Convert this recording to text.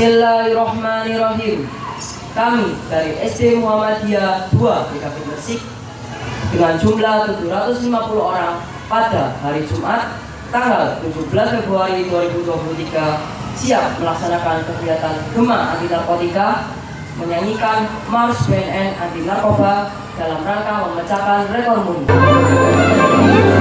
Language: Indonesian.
Bismillahirrahmanirrahim. Kami dari SD Muhammadiyah 2 BKP Gresik dengan jumlah 750 orang pada hari Jumat tanggal 17 Februari 2023 siap melaksanakan kegiatan Gema Anti Narkotika menyanyikan Mars BNN Anti Narkoba dalam rangka memecahkan rekor mundur.